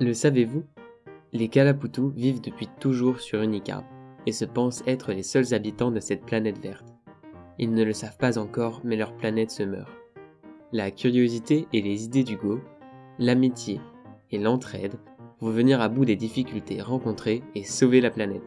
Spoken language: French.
Le savez-vous Les Kalaputu vivent depuis toujours sur Unicarb et se pensent être les seuls habitants de cette planète verte. Ils ne le savent pas encore, mais leur planète se meurt. La curiosité et les idées d'Hugo, l'amitié et l'entraide vont venir à bout des difficultés rencontrées et sauver la planète.